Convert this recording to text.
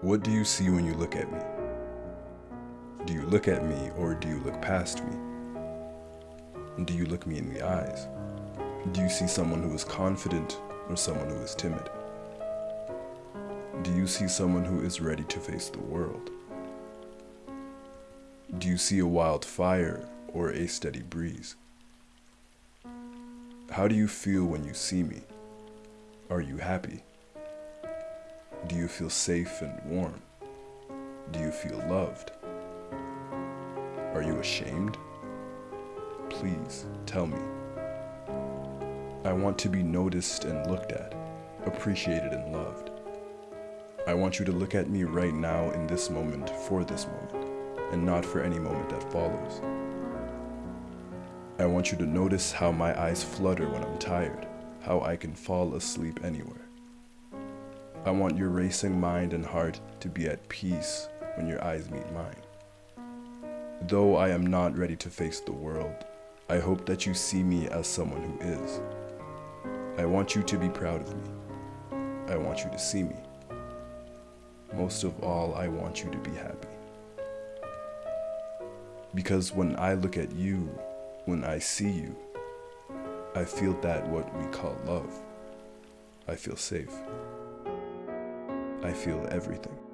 What do you see when you look at me? Do you look at me or do you look past me? Do you look me in the eyes? Do you see someone who is confident or someone who is timid? Do you see someone who is ready to face the world? Do you see a wild fire or a steady breeze? How do you feel when you see me? Are you happy? Do you feel safe and warm? Do you feel loved? Are you ashamed? Please tell me. I want to be noticed and looked at, appreciated and loved. I want you to look at me right now in this moment for this moment, and not for any moment that follows. I want you to notice how my eyes flutter when I'm tired, how I can fall asleep anywhere. I want your racing mind and heart to be at peace when your eyes meet mine. Though I am not ready to face the world, I hope that you see me as someone who is. I want you to be proud of me. I want you to see me. Most of all, I want you to be happy. Because when I look at you, when I see you, I feel that what we call love. I feel safe. I feel everything.